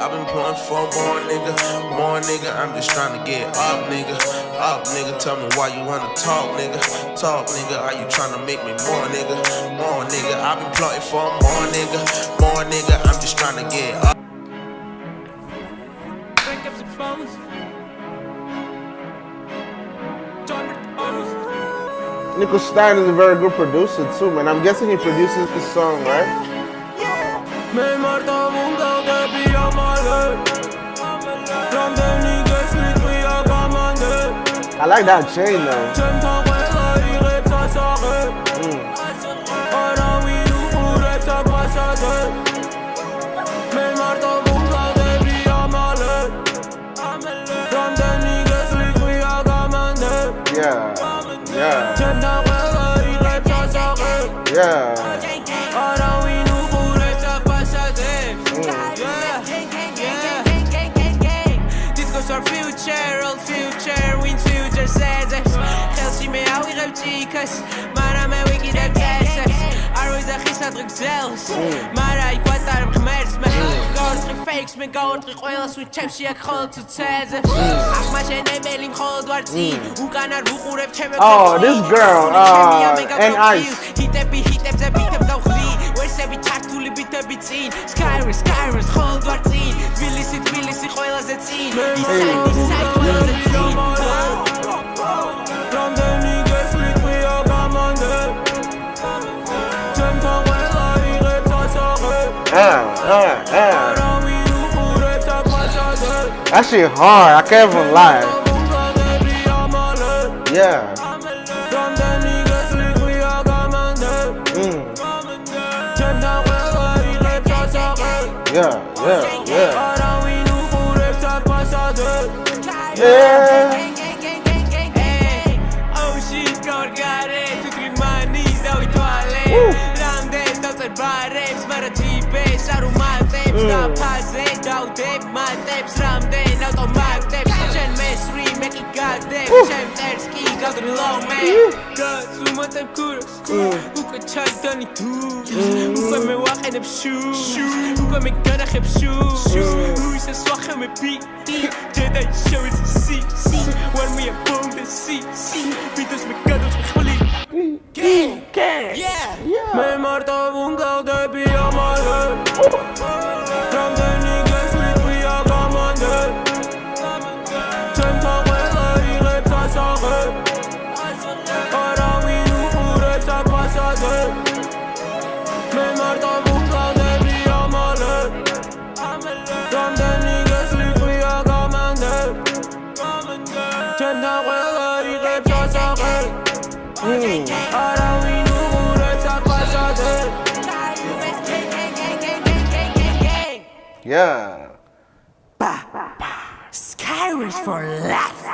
I've been pulling for more nigga, more nigga. I'm just trying to get up, nigga. Up, nigga. Tell me why you wanna talk, nigga. Talk, nigga. Are you trying to make me more, nigga? More nigga. I've been plotting for more nigga, more nigga. I'm just trying to get up. Crank up some phones. Nickel Stein is a very good producer too, man. I'm guessing he produces this song, right? Yeah. like that chain though. rap ça passe à deux. Dit goes our future, old future, კაცი იქეს მარა მე ვიკიდებ წესებს არ ვიძახისადღე გზელს მარა იკვატარ ღმერთს. მე mm. გავარტყი ფეიქს მე გავარტყი ყველას ვით ჩემში აქ ხოლოდ ცეცებს აღმაშენებელი მხოლოდ ვარ წინ უკან არ ვუყურებ ჩემებს oh this girl uh and ice ჰიტები ჰიტებზე ბიტებ გავხვდი ვერსები ჩართული ბიტები წინ. Skyrim skyrim ხოლოდ ვარ წინ That shit hard. I can't even lie. Bunga de pijamale Yeah. Ram de niggas lit we a commande Mm. J'aime ta guerre, il rap ça s'arrête Yeah, yeah, yeah. We და ფაზე დავდებ მატებს რამდენ ავტომატებს. შენ მესრი მე კი გარდებ შენ წერს კი გაგრილავ მე. და ზუმატებ ქურს უკვე ჩაიდანი თუ? უკვე მე ვაყენებ შუ? უკვე მე განახებ შუ? ისე სვახე მე ბიტი ჯედაი შევიც სი სი? when we are boom the sea see because we got to ხვლი. კი კი yeah! მე მარტო ვუნგავდები ამალე Ram de niggas lit we a commande J'aime ta guerre, il rap ça s'arrête. Ahora we do pour rap ça passe à deux Yeah. Skyrish for life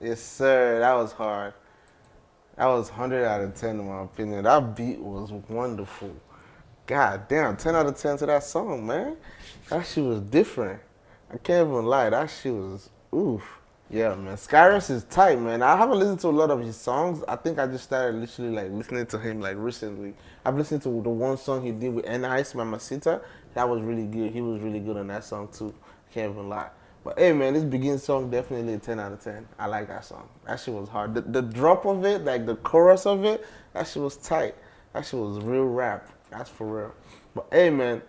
Yes, sir. That was hard. That was 100 out of 10 in my opinion. That beat was wonderful. God damn, 10 out of 10 to that song, man. That shit was different. I can't even lie. That shit was oof. Yeah, man. Skyrus is tight, man. I haven't listened to a lot of his songs. I think I just started literally like listening to him like recently. I've listened to the one song he did with N Ice, Mamacita. That was really good. He was really good on that song too. Can't even lie. But hey, man, this begin song definitely a 10 out of 10. I like that song. That shit was hard. The, the drop of it, like the chorus of it, that shit was tight. That shit was real rap. That's for real. But hey, man,